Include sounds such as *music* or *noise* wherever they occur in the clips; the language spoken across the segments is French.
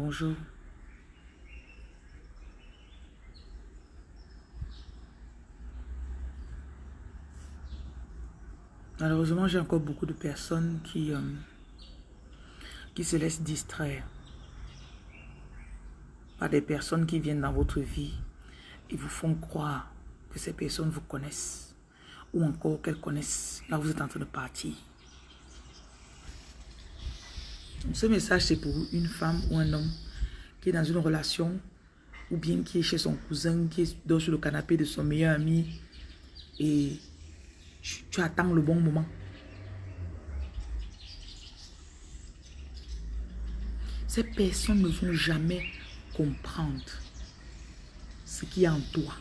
Bonjour. Malheureusement, j'ai encore beaucoup de personnes qui, euh, qui se laissent distraire par des personnes qui viennent dans votre vie et vous font croire que ces personnes vous connaissent ou encore qu'elles connaissent. Là, vous êtes en train de partir. Ce message, c'est pour une femme ou un homme qui est dans une relation ou bien qui est chez son cousin, qui dort sur le canapé de son meilleur ami et tu attends le bon moment. Ces personnes ne vont jamais comprendre ce qui est en toi.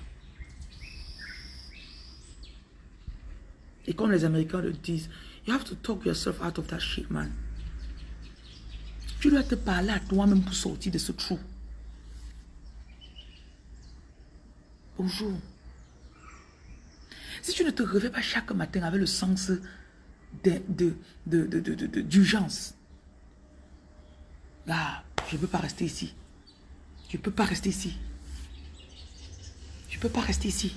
Et comme les Américains le disent, you have to talk yourself out of that shit, man. Tu dois te parler à toi-même pour sortir de ce trou. Bonjour. Si tu ne te réveilles pas chaque matin avec le sens d'urgence, là, je ne peux pas rester ici. Je ne peux pas rester ici. Je ne peux pas rester ici.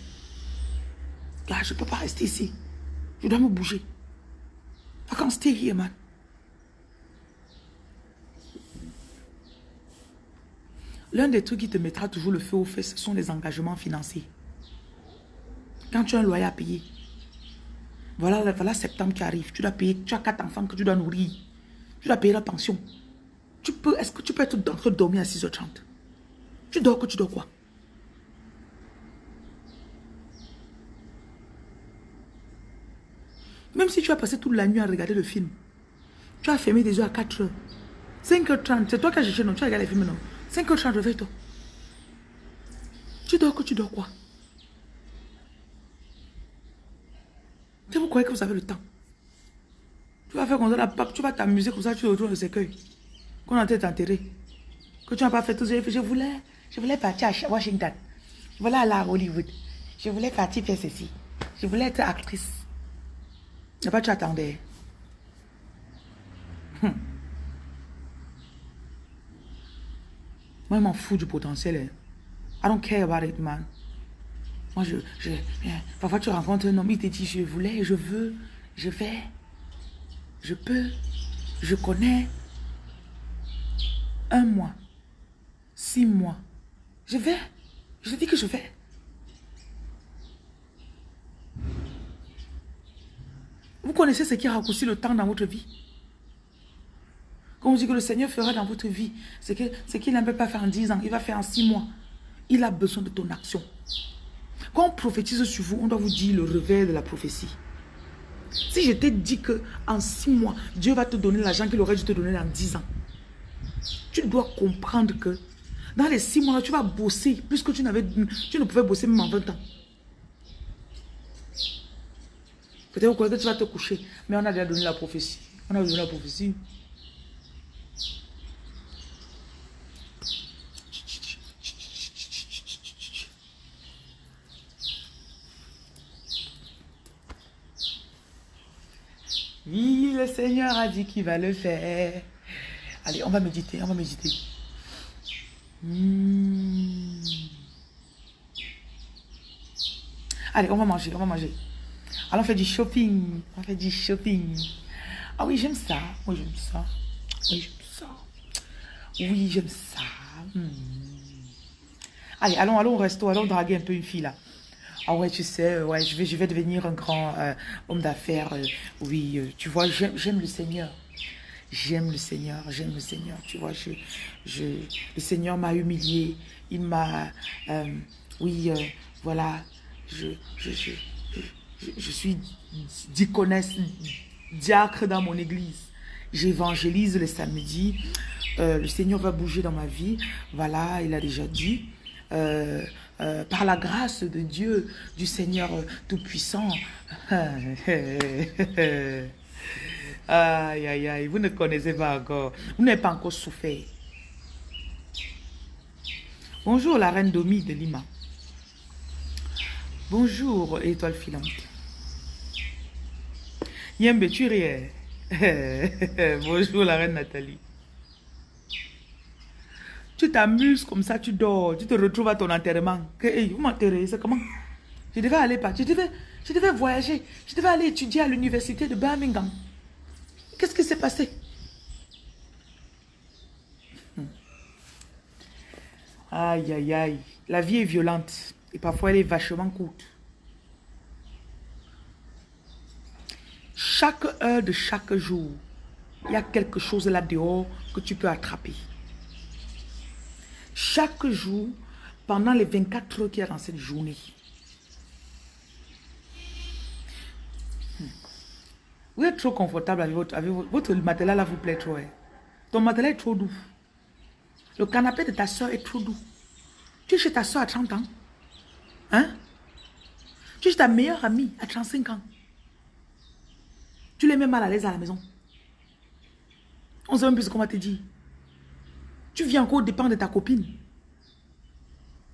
Là, je ne peux pas rester ici. Je dois me bouger. I can't stay here, man. L'un des trucs qui te mettra toujours le feu au feu, ce sont les engagements financiers. Quand tu as un loyer à payer, voilà, voilà septembre qui arrive, tu dois payer, tu as quatre enfants que tu dois nourrir, tu dois payer la pension. Tu peux, est-ce que tu peux être en train de dormir à 6h30 Tu dors que tu dors quoi? Même si tu as passé toute la nuit à regarder le film, tu as fermé des yeux à 4h. 5h30, c'est toi qui as cherché, non? Tu as regardé le film, non? 5h30, réveille-toi. Tu dors que tu dors quoi? Vous croyez que vous avez le temps? Tu vas faire comme ça, la tu vas t'amuser comme ça, tu retournes le cercueil. Qu'on a été enterré. Que tu n'as pas fait tout ça. Je voulais, je voulais partir à Washington. Je voulais aller à Hollywood. Je voulais partir faire ceci. Je voulais être actrice. Et pas tu attendais. Hum. Moi, je m'en fous du potentiel. Hein. I don't care about it, man. Moi, je, je, parfois tu rencontres un homme, il te dit, je voulais, je veux, je vais, je peux, je connais. Un mois, six mois, je vais, je dis que je vais. Vous connaissez ce qui raccourcit le temps dans votre vie? Quand on dit que le Seigneur fera dans votre vie, c'est qu'il peut pas faire en dix ans, il va faire en six mois. Il a besoin de ton action. Quand on prophétise sur vous, on doit vous dire le réveil de la prophétie. Si je t'ai dit que en six mois, Dieu va te donner l'argent qu'il aurait dû te donner en dix ans, tu dois comprendre que dans les six mois, tu vas bosser plus que tu, tu ne pouvais bosser même en 20 ans. Peut-être que tu vas te coucher, mais on a déjà donné la prophétie. On a donné la prophétie. Oui, le Seigneur a dit qu'il va le faire. Allez, on va méditer, on va méditer. Hmm. Allez, on va manger, on va manger. Allons faire du shopping. On fait du shopping. Ah oui, j'aime ça. Oui, j'aime ça. Oui, j'aime ça. Oui, j'aime ça. Hmm. Allez, allons, allons au resto. Allons draguer un peu une fille là. Ah ouais, tu sais, euh, ouais, je vais, je vais devenir un grand euh, homme d'affaires. Euh, oui, tu vois, j'aime le Seigneur. J'aime le Seigneur, j'aime le Seigneur. Tu vois, je, je, le Seigneur m'a humilié. Il m'a... oui, voilà. Je, je, je, suis diaconesse, diacre dans mon église. J'évangélise le samedi. le Seigneur va bouger dans ma vie. Voilà, il a déjà dit. Euh, par la grâce de Dieu, du Seigneur Tout-Puissant. *laughs* aïe, aïe, aïe, vous ne connaissez pas encore. Vous n'avez pas encore souffert. Bonjour la reine Domi de Lima. Bonjour étoile filante. Yembe, tu *laughs* Bonjour la reine Nathalie. Tu t'amuses comme ça, tu dors, tu te retrouves à ton enterrement. Que, hey, vous m'enterrez, c'est comment? Je devais aller pas, je devais, je devais voyager, je devais aller étudier à l'université de Birmingham. Qu'est-ce qui s'est passé? Hmm. Aïe, aïe, aïe. La vie est violente et parfois elle est vachement courte. Chaque heure de chaque jour, il y a quelque chose là dehors que tu peux attraper. Chaque jour, pendant les 24 heures qu'il y a dans cette journée. Hmm. Vous êtes trop confortable avec votre, matelas là vous plaît trop. Hein. Ton matelas est trop doux. Le canapé de ta soeur est trop doux. Tu es chez ta soeur à 30 ans. Hein? Tu es chez ta meilleure amie à 35 ans. Tu les mets mal à l'aise à la maison. On sait même plus ce qu'on va te dire. Tu viens encore dépendre de ta copine.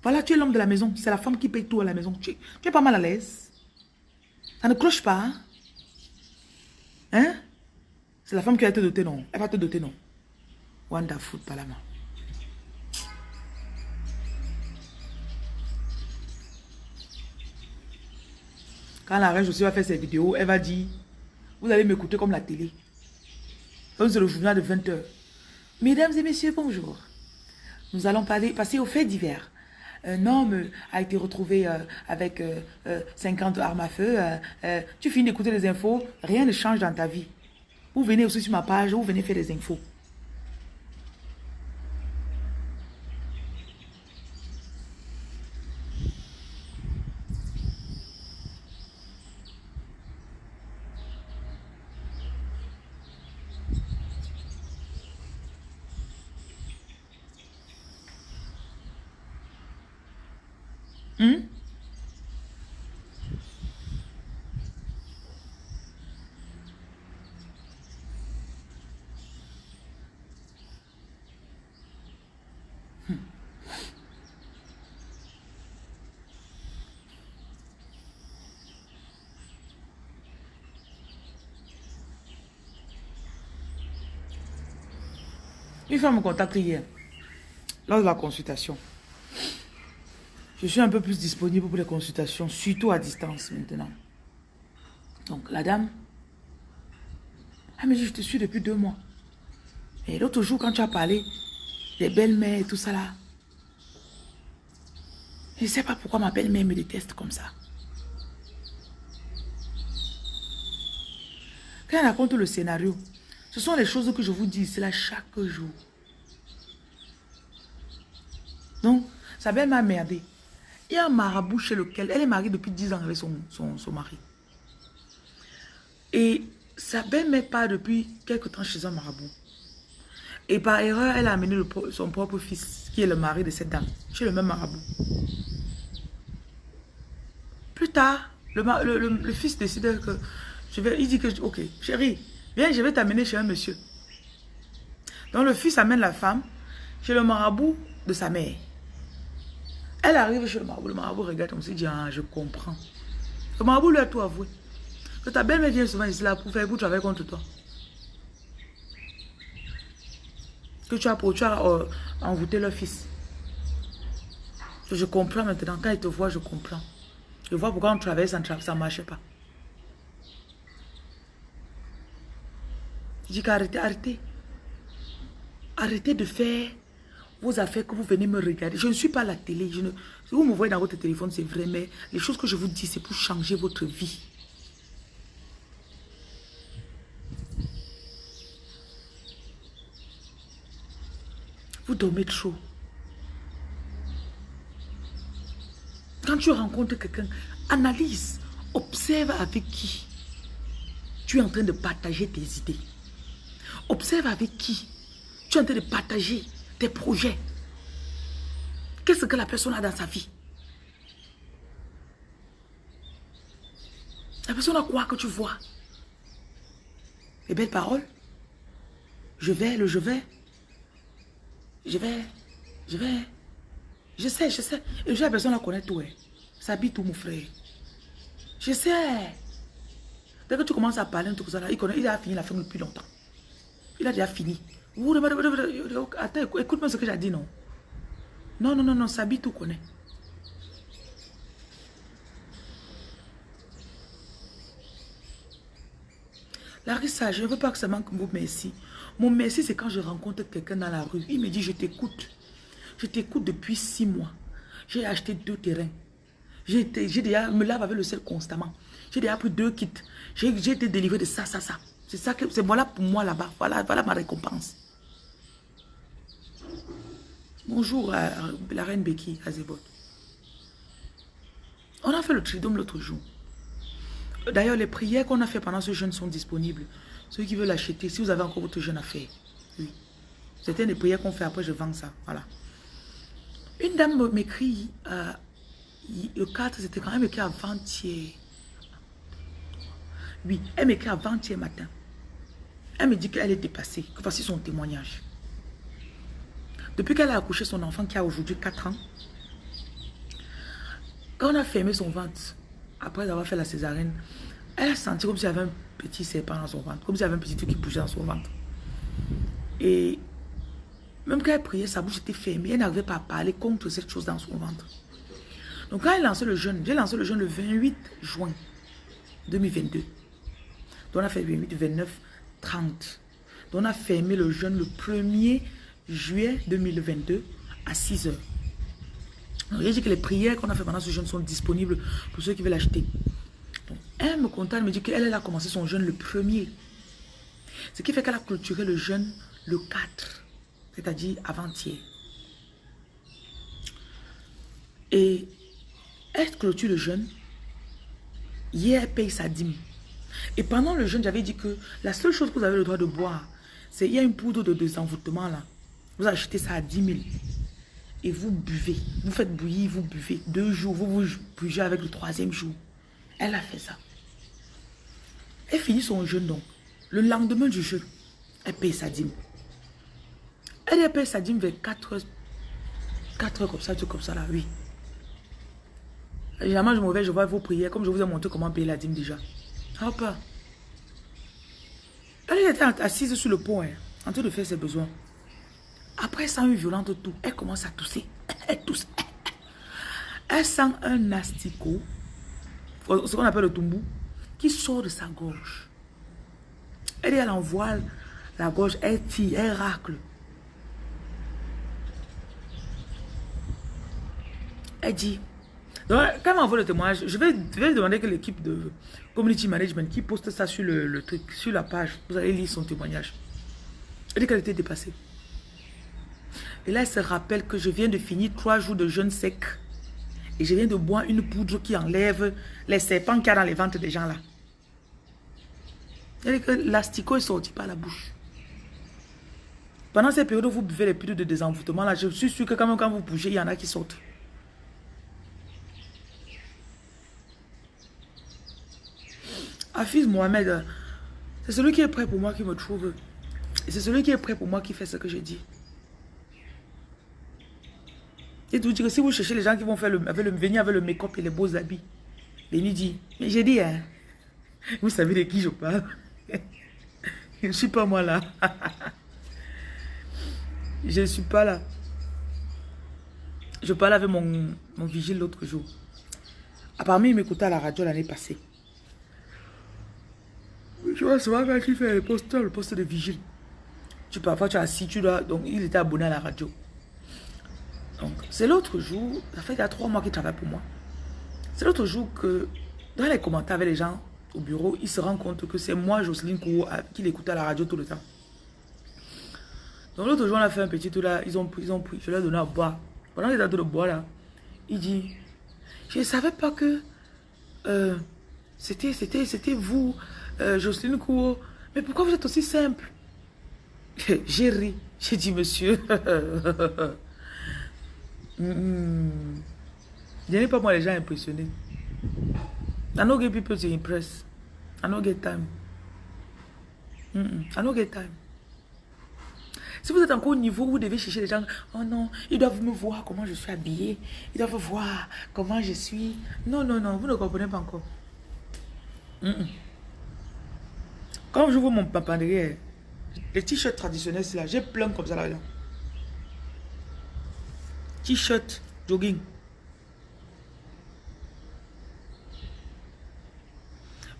Voilà, tu es l'homme de la maison. C'est la femme qui paye tout à la maison. Tu, es pas mal à l'aise. Ça ne cloche pas. Hein? hein? C'est la femme qui va te doter, non? Elle va te doter, non? Wonderful, pas la main. Quand la reine aussi va faire ses vidéos, elle va dire, vous allez m'écouter comme la télé. C'est le journal de 20h. Mesdames et messieurs, bonjour. Nous allons passer aux faits divers. Un homme a été retrouvé euh, avec 50 euh, euh, armes à feu. tu finis d'écouter les infos, rien ne change dans ta vie. Vous venez aussi sur ma page, vous venez faire des infos. Une femme me contacte hier, lors de la consultation. Je suis un peu plus disponible pour les consultations, surtout à distance maintenant. Donc, la dame, elle me je te suis depuis deux mois. Et l'autre jour, quand tu as parlé des belles-mères et tout ça là, je ne sais pas pourquoi ma belle-mère me déteste comme ça. Quand elle raconte le scénario, ce sont les choses que je vous dis, c'est là chaque jour. Donc, sa belle m'a merdé. Il y a un marabout chez lequel, elle est mariée depuis 10 ans avec son, son, mari. Et sa belle-mère part depuis quelque temps chez un marabout. Et par erreur, elle a amené son propre fils, qui est le mari de cette dame, chez le même marabout. Plus tard, le, fils décide que... Je vais, il dit que, ok, chérie, Viens, je vais t'amener chez un monsieur. Donc le fils amène la femme chez le marabout de sa mère. Elle arrive chez le marabout. Le marabout regarde comme s'il dit, ah, je comprends. Le marabout lui a tout avoué. Que ta belle-mère vient souvent ici là pour faire pour travailler contre toi. Que tu as, pour, tu as euh, envoûté leur fils. Je comprends maintenant. Quand il te voit, je comprends. Je vois pourquoi on travaille, ça ne marche pas. Je dis qu'arrêtez, arrêtez. Arrêtez de faire vos affaires que vous venez me regarder. Je ne suis pas à la télé. Si vous me voyez dans votre téléphone, c'est vrai, mais les choses que je vous dis, c'est pour changer votre vie. Vous dormez trop. Quand tu rencontres quelqu'un, analyse, observe avec qui tu es en train de partager tes idées. Observe avec qui tu es en train de partager tes projets. Qu'est-ce que la personne a dans sa vie? La personne a quoi que tu vois? Les belles paroles Je vais, le je vais. Je vais, je vais. Je sais, je sais. Et la personne la connaît tout. Ça habite tout, mon frère. Je sais. Dès que tu commences à parler, tout ça, il, connaît, il a fini la fin depuis longtemps. Il a déjà fini. Attends, écoute-moi ce que j'ai dit, non Non, non, non, non, Sabi tout connaît. Larissa, je ne veux pas que ça manque mon merci. Mon merci, c'est quand je rencontre quelqu'un dans la rue. Il me dit, je t'écoute. Je t'écoute depuis six mois. J'ai acheté deux terrains. J'ai déjà, me lave avec le sel constamment. J'ai déjà pris deux kits. J'ai été délivré de ça, ça, ça. C'est ça que, c'est voilà pour moi là-bas. Voilà, voilà ma récompense. Bonjour à, la reine Becky Azebot. On a fait le tridome l'autre jour. D'ailleurs, les prières qu'on a fait pendant ce jeûne sont disponibles. Ceux qui veulent l'acheter, si vous avez encore votre jeûne à faire. Oui. C'était des prières qu'on fait, après je vends ça. Voilà. Une dame m'écrit, euh, le 4, c'était quand même écrit avant-hier. Oui, elle m'écrit avant-hier matin. Elle me dit qu'elle est dépassée, que voici son témoignage. Depuis qu'elle a accouché son enfant qui a aujourd'hui 4 ans, quand on a fermé son ventre, après avoir fait la césarienne, elle a senti comme s'il y avait un petit serpent dans son ventre, comme s'il y avait un petit truc qui bougeait dans son ventre. Et même quand elle priait, sa bouche était fermée. Elle n'arrivait pas à parler contre cette chose dans son ventre. Donc quand elle lancé le jeûne, j'ai lancé le jeûne le 28 juin 2022. Donc on a fait 28, 29, 30. Donc on a fermé le jeûne le 1er juillet 2022 à 6 heures. J'ai dit que les prières qu'on a fait pendant ce jeûne sont disponibles pour ceux qui veulent l'acheter. Donc elle me contacte, elle me dit qu'elle elle a commencé son jeûne le 1er. Ce qui fait qu'elle a clôturé le jeûne le 4 c'est-à-dire avant-hier. Et elle clôture le jeûne. Hier, elle paye sa dîme. Et pendant le jeûne, j'avais dit que la seule chose que vous avez le droit de boire, c'est il y a une poudre de désenvoûtement là. Vous achetez ça à 10 000. Et vous buvez. Vous faites bouillir, vous buvez. Deux jours, vous vous buvez avec le troisième jour. Elle a fait ça. Elle finit son jeûne donc. Le lendemain du jeûne, elle paye sa dîme. Elle appelle sa dîme vers 4 heures. 4 heures comme ça, tout comme ça là, oui. Généralement, je me réveille, je vois vos prières, comme je vous ai montré comment payer la dîme déjà. Hop. Elle était assise sur le pont, hein, en train de faire ses besoins. Après, elle sent une violente tout. Elle commence à tousser. Elle tousse. Elle sent un asticot, ce qu'on appelle le tumbou, qui sort de sa gorge. Elle, elle envoie la gorge, elle tire, elle racle. Elle dit, donc, quand elle m'envoie le témoignage, je vais, demander que l'équipe de community management qui poste ça sur le, truc, sur la page, vous allez lire son témoignage. Elle dit qu'elle était dépassée. Et là, elle se rappelle que je viens de finir trois jours de jeûne sec. Et je viens de boire une poudre qui enlève les serpents qu'il y a dans les ventres des gens là. Elle dit que l'asticot est sorti par la bouche. Pendant ces périodes où vous buvez les poudres de désenvoûtement, là, je suis sûr que quand même quand vous bougez, il y en a qui sortent. Hafiz Mohamed, c'est celui qui est prêt pour moi qui me trouve. C'est celui qui est prêt pour moi qui fait ce que je dis. Et tout dire que si vous cherchez les gens qui vont faire le, venir avec le make-up et les beaux habits, Béni dit, mais j'ai dit, hein, *laughs* vous savez de qui je parle *laughs* Je ne suis pas moi là. *laughs* je ne suis pas là. Je parlais avec mon, mon vigile l'autre jour. Apparemment, il m'écoutait à la radio l'année passée. Tu vois, c'est pas qui fait le poste, le poste de vigile. Tu parfois tu es assis, tu dois. Donc il était abonné à la radio. Donc c'est l'autre jour, ça fait il y a trois mois qu'il travaille pour moi. C'est l'autre jour que dans les commentaires avec les gens au bureau, il se rend compte que c'est moi, Jocelyne Kourou, qui l'écoutait à la radio tout le temps. Donc l'autre jour, on a fait un petit tour là, ils ont pris, ils ont pris, je leur ai donné à boire. Pendant qu'ils étaient de boire là, il dit, je ne savais pas que euh, c'était vous, euh, Jocelyne Cour, mais pourquoi vous êtes aussi simple? *laughs* J'ai ri. J'ai dit, monsieur. *laughs* mm Je n'ai pas moi les gens impressionnés. I don't get people to impress. I don't get time. Mm I don't get time. Si vous êtes encore au niveau où vous devez chercher les gens, oh non, ils doivent me voir comment je suis habillée, ils doivent voir comment je suis. Non, non, non, vous ne comprenez pas encore. Quand je vois mon papa derrière, les t-shirts traditionnels, c'est là, j'ai plein comme ça là-dedans. T-shirt, jogging.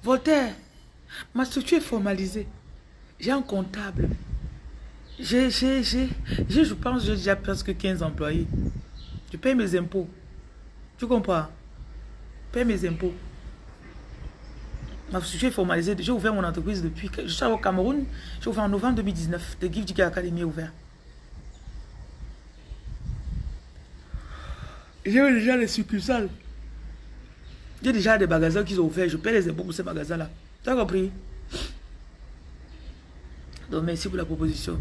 Voltaire, ma structure est formalisée. J'ai un comptable. J'ai, j'ai, j'ai, je pense, j'ai déjà presque 15 employés. Je paye mes impôts. Tu comprends? Je paye mes impôts. Ma structure est formalisée. J'ai ouvert mon entreprise depuis. Je suis au Cameroun. J'ai ouvert en novembre 2019. The Gift Academy est ouvert. J'ai déjà les succursales. J'ai déjà des magasins qui sont ouverts. Je paie les impôts pour ces magasins-là. Tu as compris? Donc, merci pour la proposition.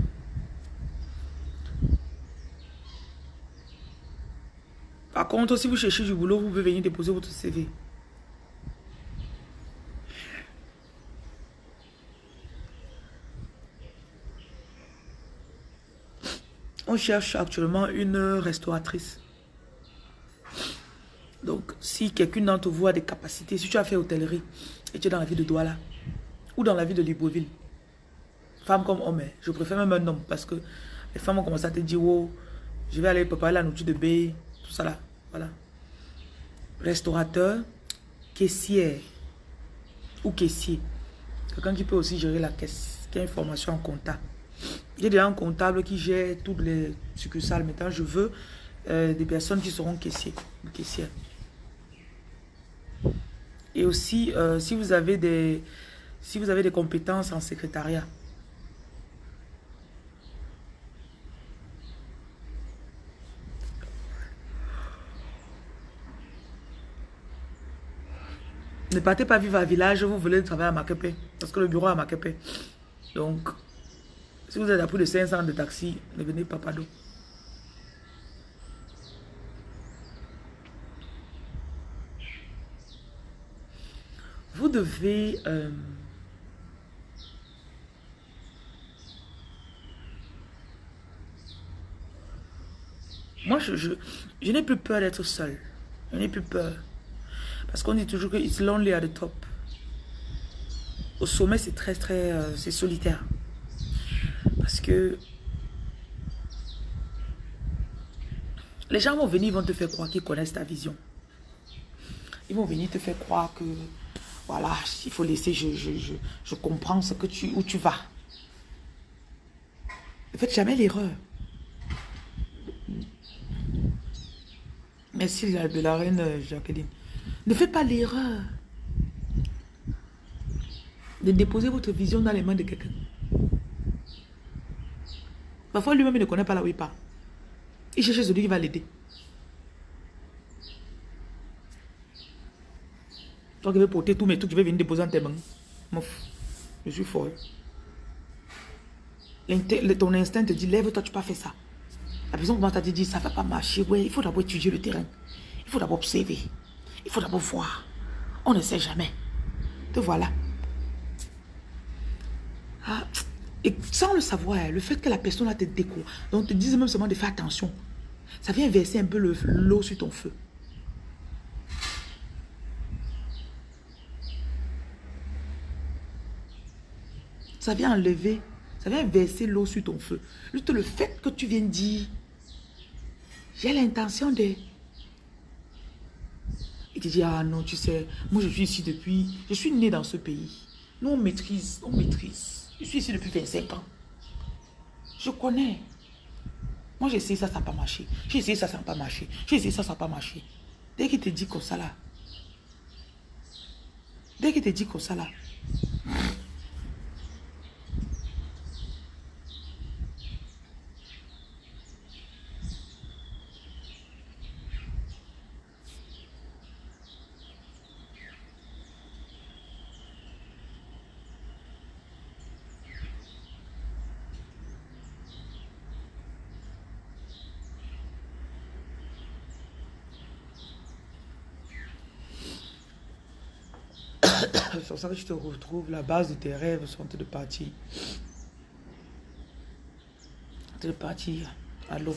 Par contre, si vous cherchez du boulot, vous pouvez venir déposer votre CV. On cherche actuellement une restauratrice. Donc, si quelqu'un d'entre vous a des capacités, si tu as fait hôtellerie et tu es dans la ville de Douala ou dans la ville de Libreville, femme comme homme, hein, je préfère même un homme parce que les femmes ont commencé à te dire, oh, je vais aller préparer la nourriture de bébé, tout ça là, voilà. Restaurateur, caissière ou caissier. Quelqu'un qui peut aussi gérer la caisse, qui a une formation en comptable. J'ai déjà un comptable qui gère toutes les succursales. Maintenant, je veux euh, des personnes qui seront caissiers caissières. Et aussi, euh, si, vous avez des, si vous avez des compétences en secrétariat, Ne partez pas vivre à village, vous voulez travailler à Makepe. Parce que le bureau à Makepe. Donc, si vous êtes à plus de 500 de taxi, ne venez pas d'eau. Vous devez... Euh, moi, je, je, je n'ai plus peur d'être seul. Je n'ai plus peur. Parce qu'on dit toujours que it's lonely at the top. Au sommet, c'est très, très... Euh, c'est solitaire. Les gens vont venir, vont te faire croire qu'ils connaissent ta vision. Ils vont venir te faire croire que... Voilà, il faut laisser, je, je, je, comprends ce que tu, où tu vas. Ne faites jamais l'erreur. Merci de la reine Jacqueline. Ne faites pas l'erreur de déposer votre vision dans les mains de quelqu'un. Parfois, lui-même ne connaît pas là où il part. Il cherche celui qui va l'aider. Toi qui veux porter tous mes trucs, je vais venir déposer en tes mains. Je suis folle. Ton instinct te dit, lève-toi, tu peux pas faire ça. La personne commence à te dire, ça ne va pas marcher. Ouais, il faut d'abord étudier le terrain. Il faut d'abord observer. Il faut d'abord voir. On ne sait jamais. Te voilà. Ah, et sans le savoir, le fait que la personne a te déco, donc te dise même seulement de faire attention, ça vient verser un peu l'eau sur ton feu. Ça vient enlever, ça vient verser l'eau sur ton feu. Juste le fait que tu viens dire, j'ai l'intention de il te dit, ah non, tu sais, moi je suis ici depuis, je suis né dans ce pays. Nous on maîtrise, on maîtrise. Je suis ici depuis 25 ans. Je connais. Moi j'ai essayé ça, ça n'a pas marché. J'ai essayé ça, ça n'a pas marché. J'ai essayé ça, ça n'a pas marché. Dès qu'il te dit comme ça là, dès qu'il te dit comme ça là, C'est pour ça que je te retrouve. La base de tes rêves sont de partir. De partir à l'eau.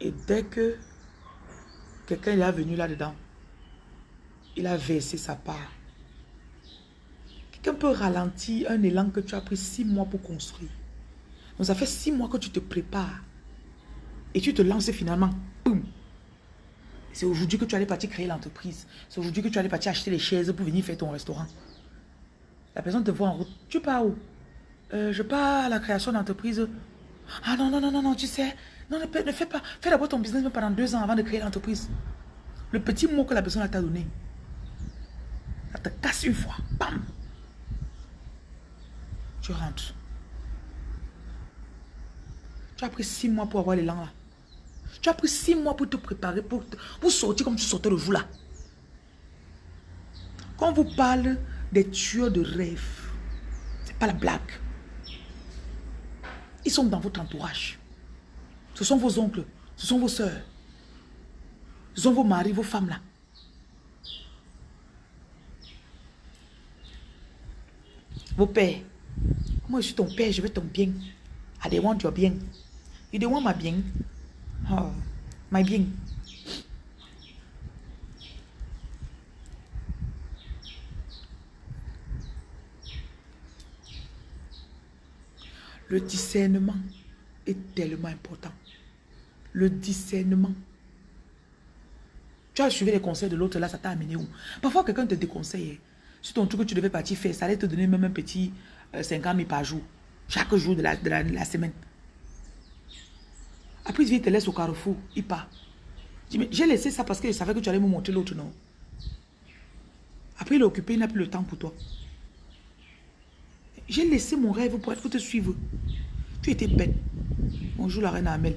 Et dès que quelqu'un est venu là-dedans, il a versé sa part. Quelqu'un peut ralentir un élan que tu as pris six mois pour construire. Donc ça fait six mois que tu te prépares. Et tu te lances finalement. C'est aujourd'hui que tu allais partir créer l'entreprise. C'est aujourd'hui que tu allais partir acheter les chaises pour venir faire ton restaurant. La personne te voit en route. Tu pars où? Euh, Je pars à la création d'entreprise. Ah non, non, non, non, non, tu sais. Non, ne, ne fais pas. Fais d'abord ton business pendant deux ans avant de créer l'entreprise. Le petit mot que la personne t'a donné. Ça te casse une fois. Bam. Tu rentres. Tu as pris six mois pour avoir l'élan là. Tu as pris six mois pour te préparer, pour, pour sortir comme tu sortais le jour là. Quand on vous parle des tueurs de rêve, c'est pas la blague. Ils sont dans votre entourage. Ce sont vos oncles, ce sont vos soeurs. Ce sont vos maris, vos femmes là. Vos pères. Moi, je suis ton père, je veux ton bien. I want your bien. You don't want bien. Oh, my bien. Le discernement est tellement important. Le discernement. Tu as suivi les conseils de l'autre, là, ça t'a amené où? Parfois, quelqu'un te déconseille. Hein. Sur ton truc que tu devais partir faire, ça allait te donner même un petit 50 euh, 000 par jour. Chaque jour de la, de la, semaine. Après, il te laisse au carrefour. Il part. J'ai laissé ça parce que je savais que tu allais me montrer l'autre, non? Après, il est occupé, il n'a plus le temps pour toi. J'ai laissé mon rêve pour, être, te suivre. Tu étais bête. Bonjour la reine Amel.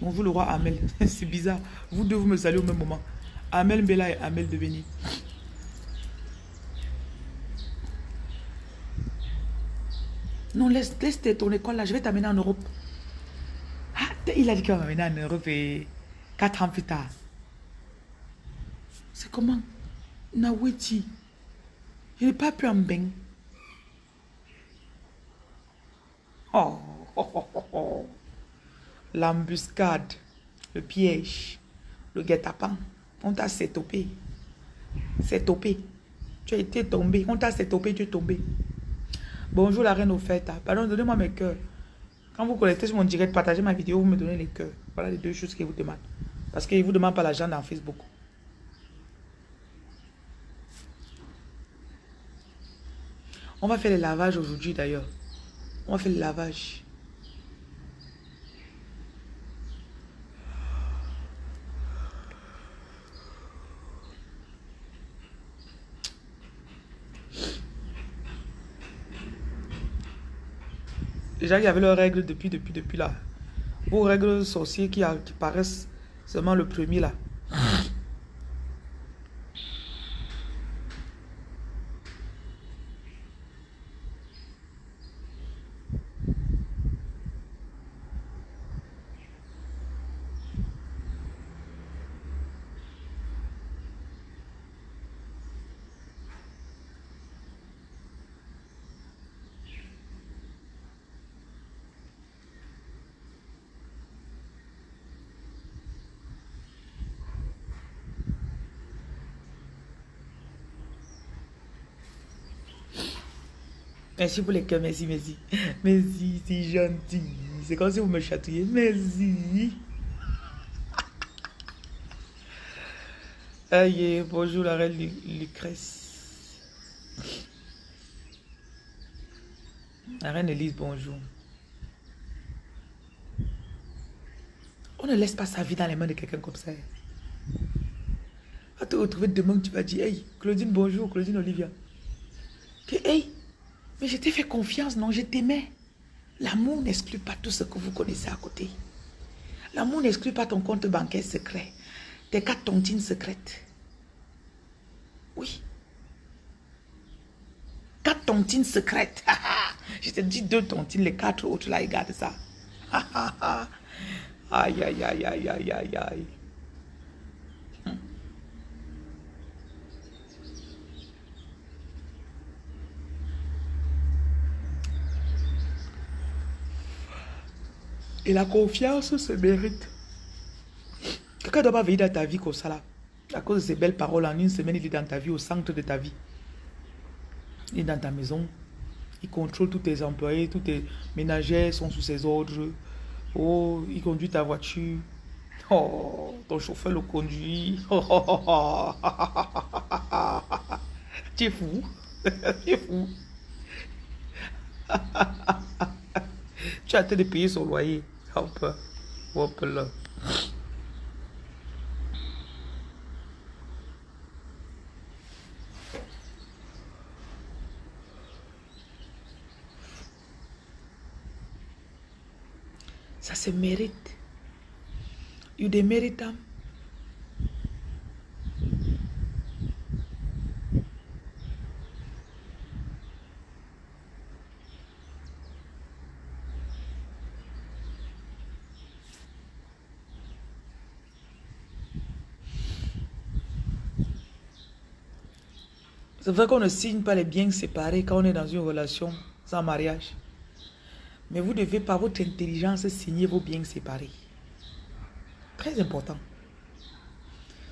Bonjour le roi Amel. *laughs* C'est bizarre. Vous deux, vous me saluez au même moment. Amel Bella et Amel Deveni. Non, laisse, laisse ton école là, je vais t'amener en Europe. Ah, il a dit qu'il va m'amener en Europe et quatre ans plus tard. C'est comment? Naweti. Je n'ai pas pu en bain. Oh, oh, oh, oh, oh. L'embuscade, le piège, le guet-apens. On t'a sétopé. topé. Tu as été tombé. On t'a sétopé, tu es tombé. Bonjour la reine offerte. Pardon, donnez-moi mes cœurs. Quand vous collectez sur mon direct, partagez ma vidéo, vous me donnez les cœurs. Voilà les deux choses qu'ils vous demandent. Parce qu'ils ne vous demandent pas l'argent dans Facebook. On va faire le lavage aujourd'hui d'ailleurs. On va faire le lavage. Déjà, il y avait leurs règles depuis, depuis, depuis là. Vos règles sorcières qui, qui paraissent seulement le premier là. Merci pour les cœurs, merci, merci. Merci, c'est gentil. C'est comme si vous me chatouillez. Merci. Aïe, bonjour la reine Lucrèce. La reine Elise, bonjour. On ne laisse pas sa vie dans les mains de quelqu'un comme ça. Va te retrouver demain, tu vas dire, hey, Claudine, bonjour, Claudine Olivia. hey, mais je t'ai fait confiance, non, je t'aimais. L'amour n'exclut pas tout ce que vous connaissez à côté. L'amour n'exclut pas ton compte bancaire secret, tes quatre tontines secrètes. Oui. Quatre tontines secrètes. *laughs* je te dis deux tontines, les quatre autres là, ils gardent ça. *laughs* aïe, aïe, aïe, aïe, aïe, aïe, aïe. Et la confiance se mérite. Quelqu'un doit pas venir dans ta vie comme ça là. À cause de ces belles paroles, en une semaine, il est dans ta vie, au centre de ta vie. Il est dans ta maison. Il contrôle tous tes employés, tous tes ménagères sont sous ses ordres. Oh, il conduit ta voiture. Oh, ton chauffeur le conduit. tu es fou. tu es fou. *laughs* tu as de payer son loyer. Ça se mérite. You démérites. Hein? C'est vrai qu'on ne signe pas les biens séparés quand on est dans une relation sans mariage. Mais vous devez par votre intelligence signer vos biens séparés. Très important.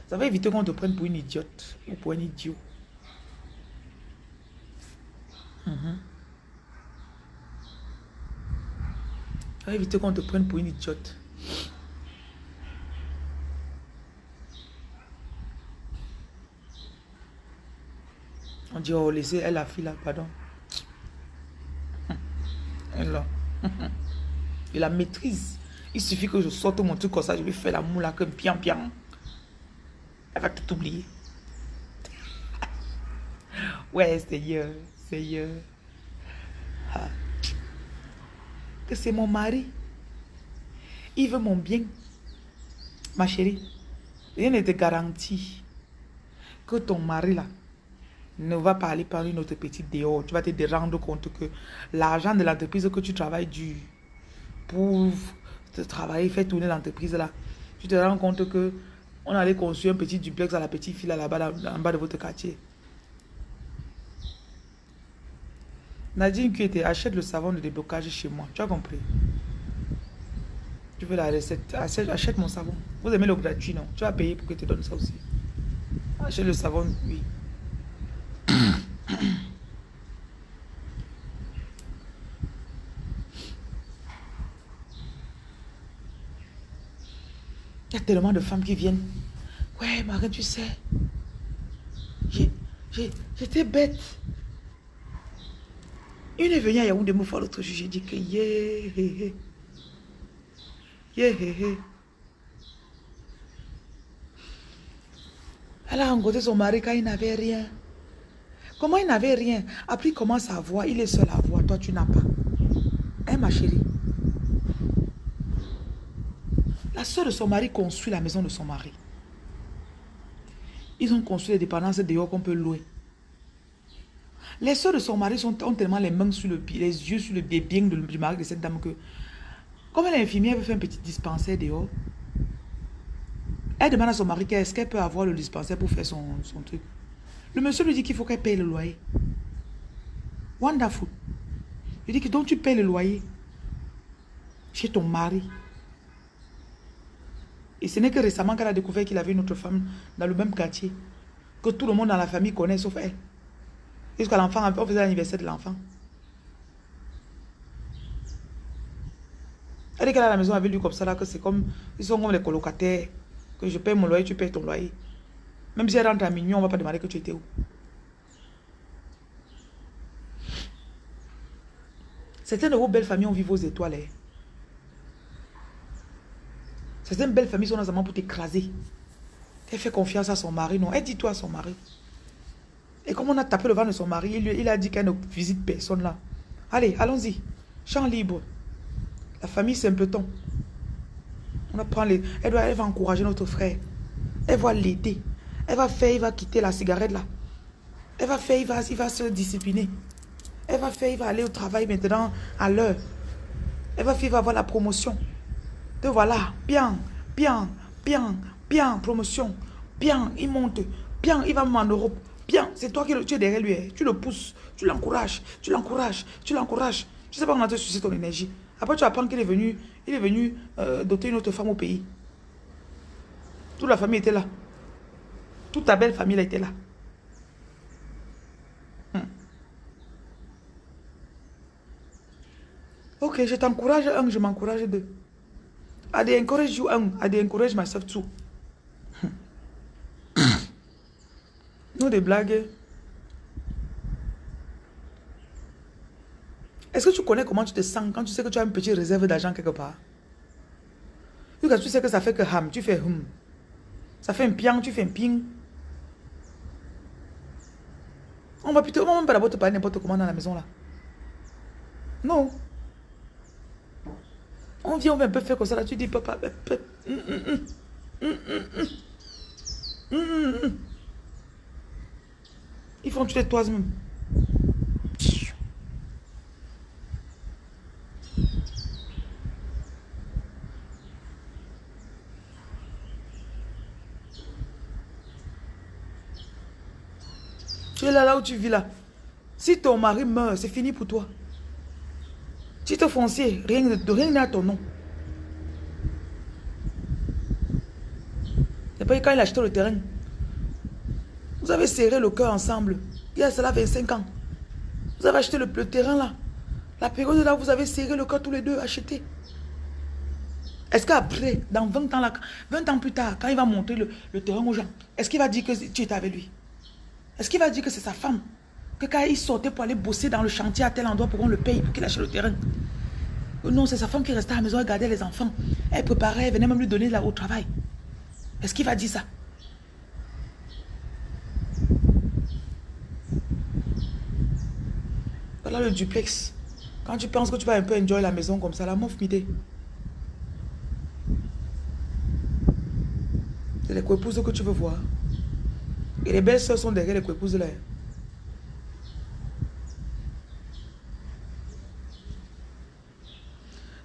Ça va éviter qu'on te prenne pour une idiote ou pour un idiot. Mhm. Ça va éviter qu'on te prenne pour une idiote. Dit, oh, laissez elle la fille là, pardon. Elle là. Il la maîtrise. Il suffit que je sorte mon truc comme ça, je lui fais la moule là, que bien, bien. Elle va tout oublier. ouais, Seigneur, Seigneur. Ah. Que c'est mon mari. Il veut mon bien. Ma chérie, rien ne te garantit que ton mari là ne va pas aller par une autre petite dehors. Tu vas te rendre compte que l'argent de l'entreprise que tu travailles du pour te travailler, faire tourner l'entreprise là, tu te rends compte que on allait construire un petit duplex à la petite fille là-bas, en bas de votre quartier. Nadine qui était achète le savon de déblocage chez moi. Tu as compris? Tu veux la recette? Achète, mon savon. Vous aimez le gratuit, non? Tu vas payer pour que je te donne ça aussi. Achète le savon, oui. Tellement de femmes qui viennent. Ouais, Marie, tu sais, j'étais bête. Une est venue à Yaoundé me l'autre jour. J'ai dit que yeah, yeah, yeah, Elle a rencontré son mari quand il n'avait rien. Comment il n'avait rien? Après, il commence à voir. Il est seul à voir. Toi, tu n'as pas. Hein, ma chérie? La soeur de son mari construit la maison de son mari. Ils ont construit les dépendances dehors qu'on peut louer. Les soeurs de son mari sont, ont tellement les mains sur le pied, les yeux sur le bien du mari de cette dame que, comme elle est infirmière, elle veut faire un petit dispensaire dehors. Elle demande à son mari qu'est-ce qu'elle peut avoir le dispensaire pour faire son, son truc. Le monsieur lui dit qu'il faut qu'elle paye le loyer. Wonderful. Il dit que donc tu payes le loyer chez ton mari. Et ce n'est que récemment qu'elle a découvert qu'il avait une autre femme dans le même quartier. Que tout le monde dans la famille connaît sauf elle. Jusqu'à l'enfant, on faisait l'anniversaire de l'enfant. Elle dit qu'elle à la maison avec lui comme ça, là, que c'est comme, ils sont comme les colocataires. Que je paye mon loyer, tu payes ton loyer. Même si elle rentre à minuit, on ne va pas demander que tu étais où. Certaines de vos belles familles ont vu vos étoiles. Hein. Certaines belles familles sont dans un pour t'écraser. Elle fait confiance à son mari, non. Elle dit toi à son mari. Et comme on a tapé le vent de son mari, il, il a dit qu'elle ne visite personne là. Allez, allons-y. Champ libre. La famille simpleton. On apprend les... Elle, doit, va encourager notre frère. Elle va l'aider. Elle va faire, il va quitter la cigarette là. Elle va faire, il va, il va se discipliner. Elle va faire, il va aller au travail maintenant à l'heure. Elle va faire, il va avoir la promotion. De voilà, bien, bien, bien, bien, promotion. Bien, il monte. Bien, il va en Europe. Bien, c'est toi qui tu es derrière lui. Hein. Tu le pousses, tu l'encourages, tu l'encourages, tu l'encourages. Je sais pas comment te sucer ton énergie. Après, tu apprends qu'il est venu, il est venu euh, doter une autre femme au pays. Toute la famille était là. Toute ta belle famille était là. Hmm. Ok, je t'encourage un, je m'encourage deux. I encourage you un, I encourage myself two. *coughs* Nous des blagues. Est-ce que tu connais comment tu te sens quand tu sais que tu as une petite réserve d'argent quelque part? Tu sais que ça fait que ham, tu fais hum. Ça fait un piang, tu fais un ping. On va plutôt, on va même pas d'abord te parler n'importe comment dans la maison là. Non. On vient, on va un peu faire comme ça là, tu dis papa. Ils font tuer toi même. Tu es là, là où tu vis là. Si ton mari meurt, c'est fini pour toi. Titre foncier, rien n'est à ton nom. Et puis quand il a acheté le terrain, vous avez serré le cœur ensemble. Il y a cela 25 ans. Vous avez acheté le, terrain là. La période là, vous avez serré le cœur tous les deux, acheté. Est-ce qu'après, dans 20 ans, là, 20 ans plus tard, quand il va montrer le terrain aux gens, est-ce qu'il va dire que tu étais avec lui? Est-ce qu'il va dire que c'est sa femme? Que quand il sortait pour aller bosser dans le chantier à tel endroit pour qu'on le paye, pour qu'il achète le terrain Non, c'est sa femme qui restait à la maison, elle gardait les enfants. Elle préparait, elle venait même lui donner là au travail. Est-ce qu'il va dire ça? Voilà le duplex. Quand tu penses que tu vas un peu enjoy la maison comme ça, la mouf m'idée. C'est les coépouses que tu veux voir. Et les belles soeurs sont derrière les coépouses là.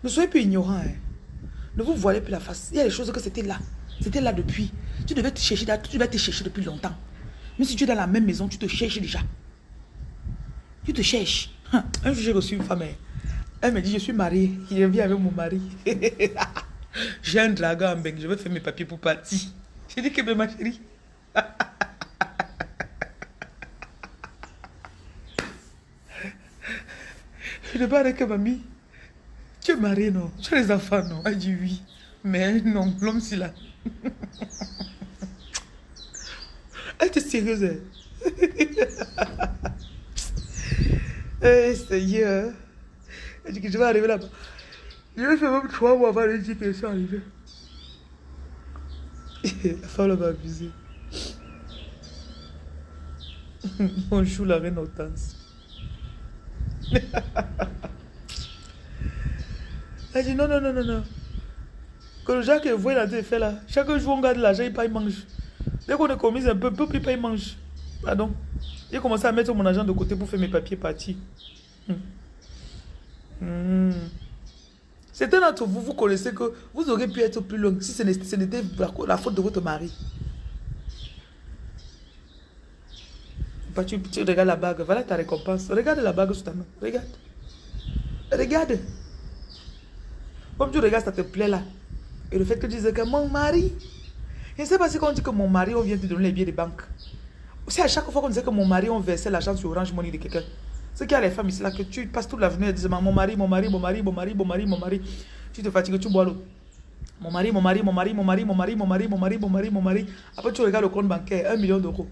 Ne soyez plus ignorants. Hein. Ne vous voilez plus la face. Il y a des choses que c'était là. C'était là depuis. Tu devais te chercher, tu devais te chercher depuis longtemps. Mais si tu es dans la même maison, tu te cherches déjà. Tu te cherches. Hein. Un jour, j'ai reçu une femme. Hein. Elle me dit, je suis mariée. Il revient avec mon mari. *laughs* j'ai un dragon en Je vais faire mes papiers pour partir. J'ai dit que ma chérie. *laughs* Je ne parle que mamie. Tu es non Tu as les enfants, non Elle dit oui. Mais non, l'homme, c'est là. *laughs* Elle était sérieuse. Hein? *laughs* Eh, Seigneur. Elle dit que je vais arriver là-bas. Je vais faire même trois mois avant de dire que je suis arrivé. *laughs* La femme m'a abusé. Bonjour la reine Hortense. Elle dit non, non, non, non, non. Que le Jacques voit la fait là. Chaque jour, on garde l'argent, il paye, mange. Dès qu'on est commis un peu, peu, il paye, mange. Pardon. J'ai commencé à mettre mon argent de côté pour faire mes papiers partir. Hmm. Hmm. Certains d'entre vous, vous connaissez que vous auriez pu être plus loin si ce n'était la faute de votre mari. Tu, tu, regardes la bague. Voilà ta récompense. Regarde la bague sous ta main. Regarde. Regarde. Comme tu regardes, ça te plaît là. Et le fait que tu dises que mon mari. Je ne sais pas si quand on dit que mon mari, on vient te donner les billets de banque. C'est à chaque fois qu'on disait que mon mari, on versait l'argent sur Orange Money de quelqu'un. Ce qu'il y a les femmes ici là, que tu passes toute l'avenue et dis mon mari, mon mari, mon mari, mon mari, mon mari, mon mari. Tu te fatigues, tu bois l'eau. Mon mari, mon mari, mon mari, mon mari, mon mari, mon mari, mon mari, mon mari, mon mari. Après, tu regardes le compte bancaire, un million d'euros.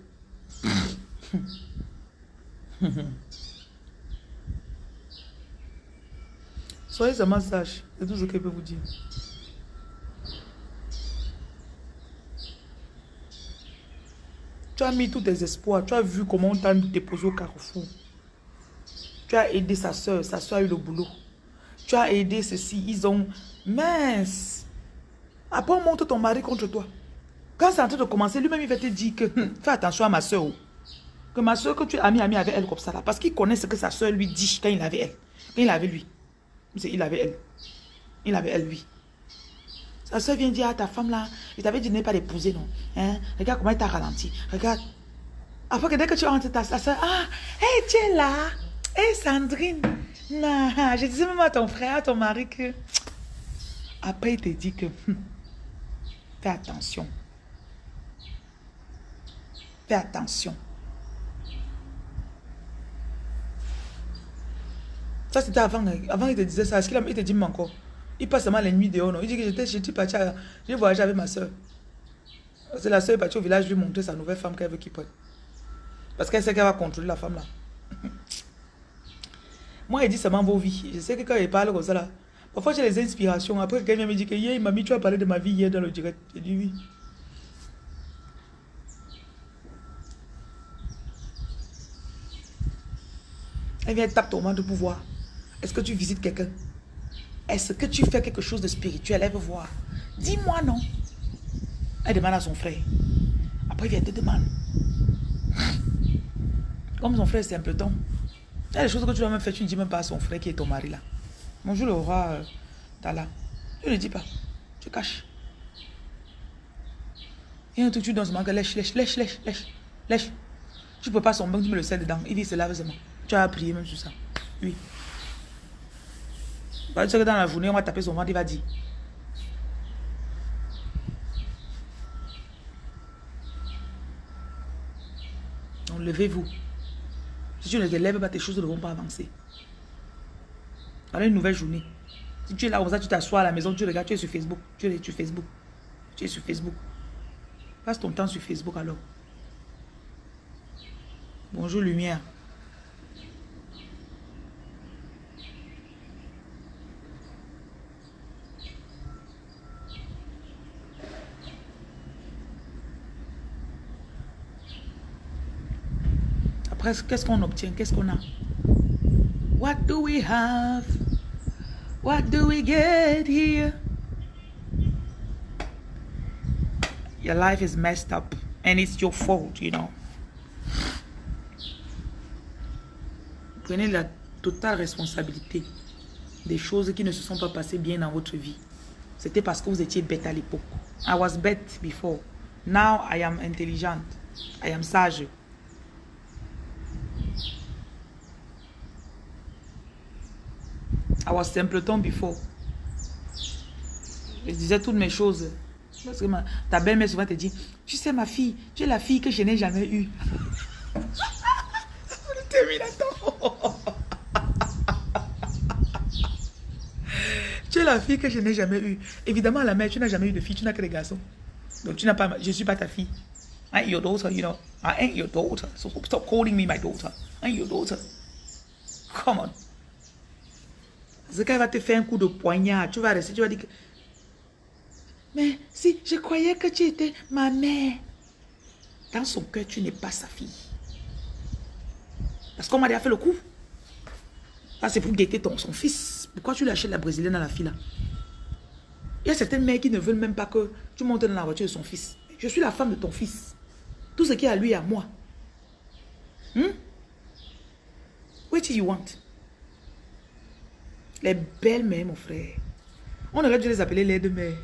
Soyez seulement sage, c'est tout ce que je peux vous dire. Tu as mis tous tes espoirs, tu as vu comment on t'a déposé au carrefour. Tu as aidé sa soeur, sa soeur a eu le boulot. Tu as aidé ceci, ils ont... Mince Après, on monte ton mari contre toi. Quand c'est en train de commencer, lui-même, il va te dire que hum, fais attention à ma soeur. Oh. Que ma soeur, que tu es ami, ami avec elle comme ça là. Parce qu'il connaît ce que sa soeur lui dit quand il avait elle. Quand il avait lui. Il avait elle. Il avait elle, lui. Sa soeur vient dire à ta femme là, il t'avait dit de ne pas l'épouser, non? Hein? Regarde comment il t'a ralenti. Regarde. Après que dès que tu rentres, ta, soeur, ah, hé, tu es là. Hé, Sandrine. Non, *laughs* je disais même à ton frère, à ton mari que... Après, il te dit que... Hum, fais attention. Fais attention. Ça, c'était avant. Hein. Avant, il te disait ça. Est-ce qu'il te dit même encore? Il passe seulement les nuits dehors, non? Il dit que j'étais, j'étais parti, j'ai voyagé avec ma soeur. C'est la soeur partie au village lui montrer sa nouvelle femme qu'elle veut qu'il prenne. Parce qu'elle sait qu'elle va contrôler la femme là. *laughs* Moi, il dit seulement vos vies. Je sais que quand il parle comme ça là, parfois j'ai les inspirations. Après, quelqu'un me dit que hier, mamie, tu as parlé de ma vie hier dans le direct. J'ai dit oui. Elle vient taper ton de pouvoir. Est-ce que tu visites quelqu'un? Est-ce que tu fais quelque chose de spirituel? Elle veut voir. Dis-moi non. Elle demande à son frère. Après, il vient te demander. Comme son frère, c'est un peu ton. Il y a des choses que tu dois même faire, tu ne dis même pas à son frère qui est ton mari là. Bonjour le roi euh, Tala. Tu ne dis pas. Tu caches. Il y a un truc, tu donnes que lèche, lèche, lèche, lèche, lèche. Tu ne peux pas son bain, tu me le sel dedans. Il vit se lave seulement. Tu as prié même sur ça. Oui. Parce que dans la journée, on va taper son ventre, il va dire. Donc, levez-vous. Si tu ne te lèves pas, tes choses ne vont pas avancer. Voilà une nouvelle journée. Si tu es là comme ça, tu t'assois à la maison, tu regardes, tu es sur Facebook. Tu es sur Facebook. Tu es sur Facebook. Passe ton temps sur Facebook alors. Bonjour lumière. Qu'est-ce qu'on obtient? Qu'est-ce qu'on a? What do we have? What do we get here? Your life is messed up and it's your fault, you know. Prenez la totale responsabilité des choses qui ne se sont pas passées bien dans votre vie. C'était parce que vous étiez bête à l'époque. I was bête before. Now I am intelligent. I am sage. Was simpleton before. Je disais toutes mes choses. Parce que ta belle-mère souvent te dit, tu sais ma fille, tu es la fille que je n'ai jamais eue. *laughs* *laughs* tu es la fille que je n'ai jamais eue. Évidemment, la mère, tu n'as jamais eu de fille, tu n'as que des garçons. Donc tu n'as pas, je ne suis pas ta fille. I ain't your daughter, you know. I ain't your daughter. So stop calling me my daughter. I ain't your daughter. Come on. C'est qu'elle va te faire un coup de poignard. Tu vas rester, tu vas dire que... Mais si, je croyais que tu étais ma mère. Dans son cœur, tu n'es pas sa fille. Parce qu'on m'a déjà fait le coup. Ah, c'est pour guetter ton, son fils. Pourquoi tu lâches la brésilienne à la fille là? Il y a certaines mères qui ne veulent même pas que tu montes dans la voiture de son fils. Je suis la femme de ton fils. Tout ce qui est à lui est à moi. Hmm? What do you want? Les belles-mères, mon frère. On aurait dû les appeler les de mères.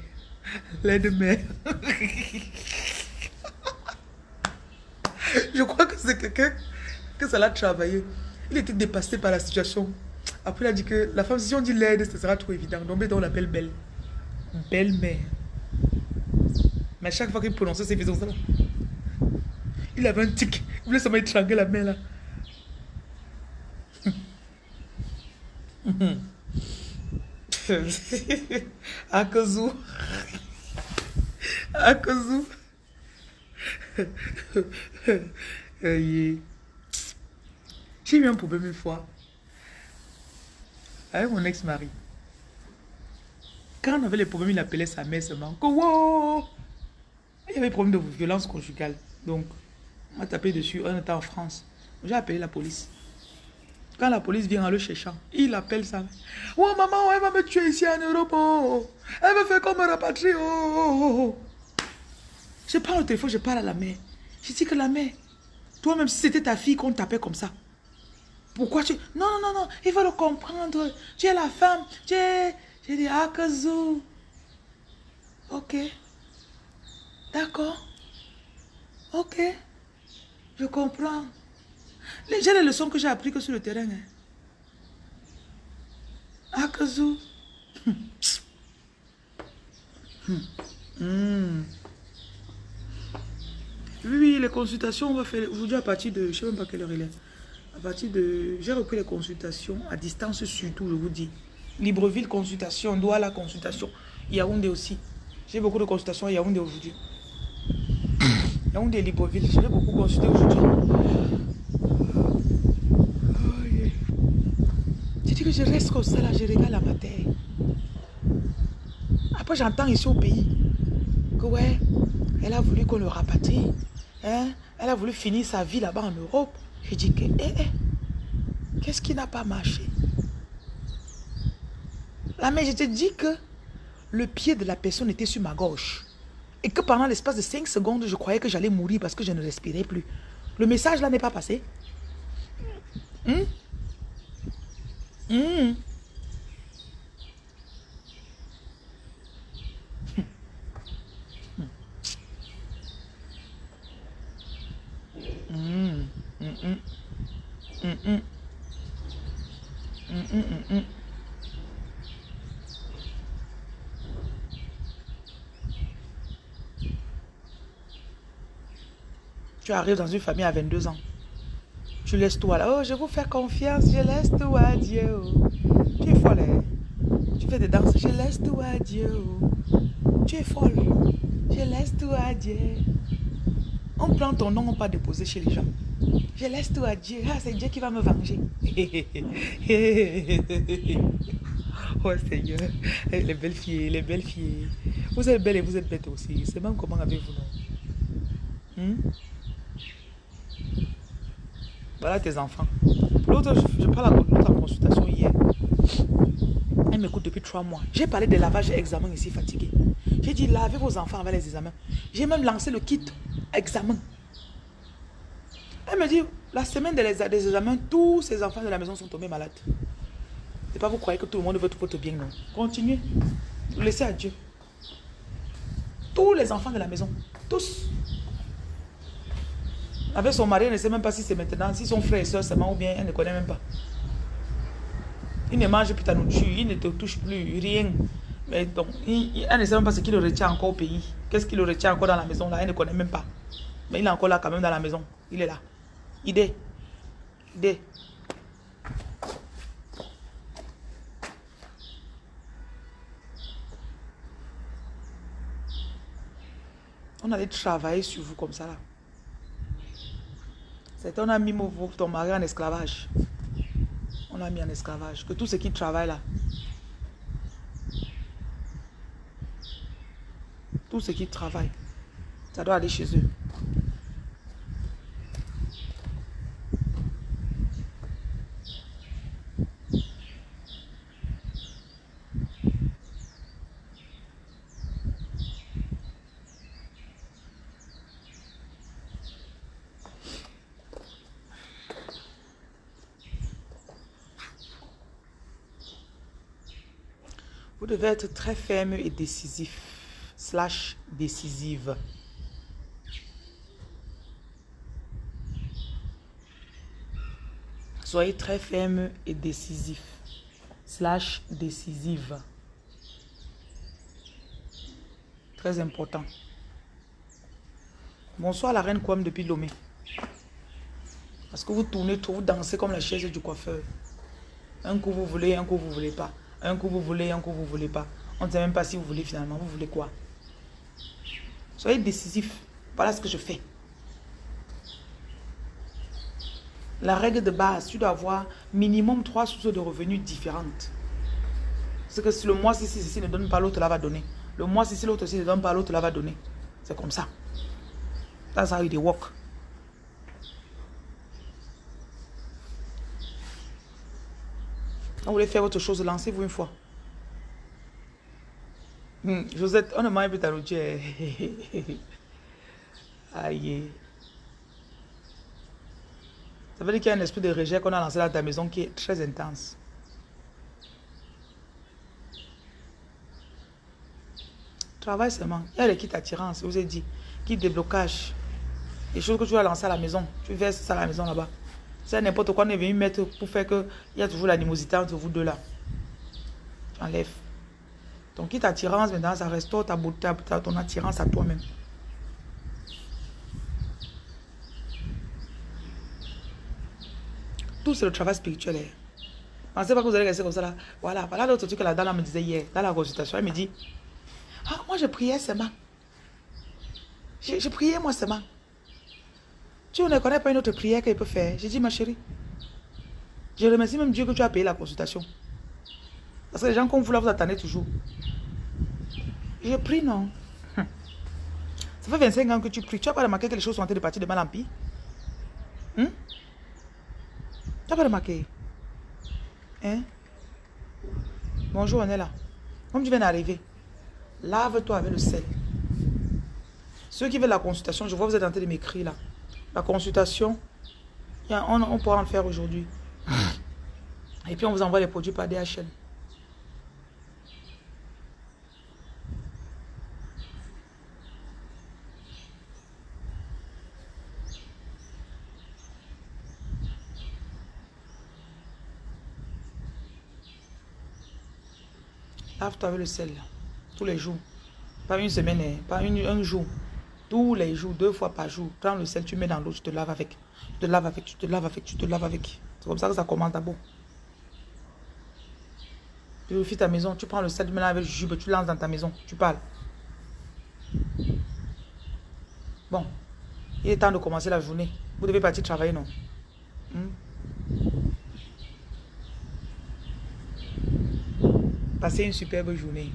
Les de mères. Je crois que c'est quelqu'un que ça l'a travaillé. Il était dépassé par la situation. Après, il a dit que la femme, si on dit l'aide, ce sera trop évident. Donc, on l'appelle belle. Belle-mère. Mais chaque fois qu'il prononçait ses visions, ça il avait un tic. Il voulait seulement étrangler la main là. *laughs* *laughs* Akazu. Akazu. J'ai eu un problème une fois avec mon ex-mari. Quand on avait les problèmes, il appelait sa mère seulement. Il y avait des problèmes de violence conjugale. Donc, on m'a tapé dessus. On était en France. J'ai appelé la police. Quand la police vient en le cherchant, il appelle mère. Oh maman, elle va me tuer ici en Europe. Oh. Elle va faire comme me rapatrier. Oh, oh, oh, je prends le téléphone, je parle à la mère. Je dis que la mère, toi-même, si c'était ta fille qu'on t'appelle comme ça, pourquoi tu... Non, non, non, non, il faut le comprendre. Tu es la femme. Tu es... J'ai dit, ah, kazoo. Ok. D'accord. Ok. Je comprends. J'ai les leçons que j'ai apprises que sur le terrain. Hein. Ah, Kazoo. Hmm. Oui, oui, les consultations, on va faire aujourd'hui à partir de, je ne sais même pas quelle heure il est, À partir de... J'ai repris les consultations à distance surtout, je vous dis. Libreville, consultation. Douala, consultation. Yaoundé aussi. J'ai beaucoup de consultations à Yaoundé aujourd'hui. *coughs* Yaoundé, Libreville. J'ai beaucoup consulté aujourd'hui. Je reste comme ça là, je regarde la matière. Après, j'entends ici au pays que ouais, elle a voulu qu'on le rapatrie. Hein? Elle a voulu finir sa vie là-bas en Europe. Je dis que, eh, eh, qu'est-ce qui n'a pas marché? Là, mais je te dis que le pied de la personne était sur ma gauche. Et que pendant l'espace de 5 secondes, je croyais que j'allais mourir parce que je ne respirais plus. Le message là n'est pas passé. Hum? Tu arrives dans une famille à 22 ans. Tu laisses tout à là. Oh, je vous fais confiance. Je laisse tout à Dieu. Tu es folle. Hein? Tu fais des danses. Je laisse tout à Dieu. Tu es folle. Je laisse tout à Dieu. On prend ton nom, on pas déposer chez les gens. Je laisse tout à Dieu. Ah, c'est Dieu qui va me venger. *laughs* oh Seigneur. Les belles filles, les belles filles. Vous êtes belles et vous êtes bêtes aussi. C'est même comment avez-vous hmm? Voilà tes enfants. L'autre, je, je parle l'autre en consultation hier. Elle m'écoute depuis trois mois. J'ai parlé de lavage et examen ici fatigué. J'ai dit lavez vos enfants avec les examens. J'ai même lancé le kit examen. Elle me dit, la semaine des, examens, tous ces enfants de la maison sont tombés malades. C'est pas vous croyez que tout le monde veut tout votre bien, non. Continuez. Laissez à Dieu. Tous les enfants de la maison. Tous. Avec son mari, elle ne sait même pas si c'est maintenant, si son frère et soeur seulement ou bien elle ne connaît même pas. Il ne mange plus ta nourriture, il ne te touche plus, rien. Mais donc, elle ne sait même pas ce qu'il le retient encore au pays. Qu'est-ce qu'il le retient encore dans la maison là, elle ne connaît même pas. Mais il est encore là quand même dans la maison. Il est là. Idée. Idée. On allait travailler sur vous comme ça là. C'est on a mis ton mari en esclavage. On a mis en esclavage. Que tout ce qui travaille là. Tout ce qui travaille. Ça doit aller chez eux. Devez être très ferme et décisif, slash décisive. Soyez très ferme et décisif, slash décisive. Très important. Bonsoir la reine Kwam depuis Lomé. Parce que vous tournez tout, vous dansez comme la chaise du coiffeur. Un coup vous voulez, un coup vous voulez pas. Un coup vous voulez, un coup vous voulez pas. On ne sait même pas si vous voulez finalement. Vous voulez quoi? Soyez décisif. Voilà ce que je fais. La règle de base, tu dois avoir minimum trois sources de revenus différentes. Parce que si le mois, si ceci ne donne pas, l'autre là va donner. Le mois, si l'autre ne donne pas, l'autre là va donner. C'est comme ça. That's how it work. Quand vous voulez faire autre chose, lancez-vous une fois. Hmm, Josette, on ne mange plus ta routière. Aïe. Ça veut dire qu'il y a un esprit de rejet qu'on a lancé dans ta maison qui est très intense. Travaille seulement. Il y a les kits attirance, je vous ai dit. Kit déblocage. Les choses que tu vas lancer à la maison. Tu verses ça à la maison là-bas. C'est n'importe quoi on est venu mettre pour faire que il y a toujours l'animosité entre vous deux là. Tu enlèves. Ton kit attirance, maintenant, ça restaure ta beauté, ton attirance à toi-même. tout, c'est le travail spirituel. Hein. Pensez pas que vous allez rester comme ça là. Voilà, voilà l'autre truc que la dame me disait hier, dans la consultation. Elle me dit, ah, moi je priais seulement. Je, je priais moi seulement. Tu ne connais pas une autre prière qu'elle peut faire. J'ai dit, ma chérie, je remercie même Dieu que tu as payé la consultation. Parce que les gens comme vous là, vous attendez toujours. Je prie, non. Ça fait 25 ans que tu pries. Tu n'as pas remarqué que les choses sont en train de partir de mal en pire hmm? Tu n'as pas remarqué? Hein? Bonjour, on est là. Comme tu viens d'arriver, lave-toi avec le sel. Ceux qui veulent la consultation, je vois vous êtes en train de m'écrire là. La consultation, on, on pourra en faire aujourd'hui. Et puis on vous envoie les produits par DHL. Lave-toi avec le sel, tous les jours. Pas une semaine, hein. pas un jour. Tous les jours, deux fois par jour. Prends le sel, tu mets dans l'eau, tu te laves avec. Tu te laves avec, tu te laves avec, tu te laves avec. C'est comme ça que ça commence d'abord. Purifie ta maison, tu prends le sel, tu mets avec le jus, tu lances dans ta maison, tu parles. Bon, il est temps de commencer la journée. Vous devez partir travailler, non? Hmm? Passez une superbe journée.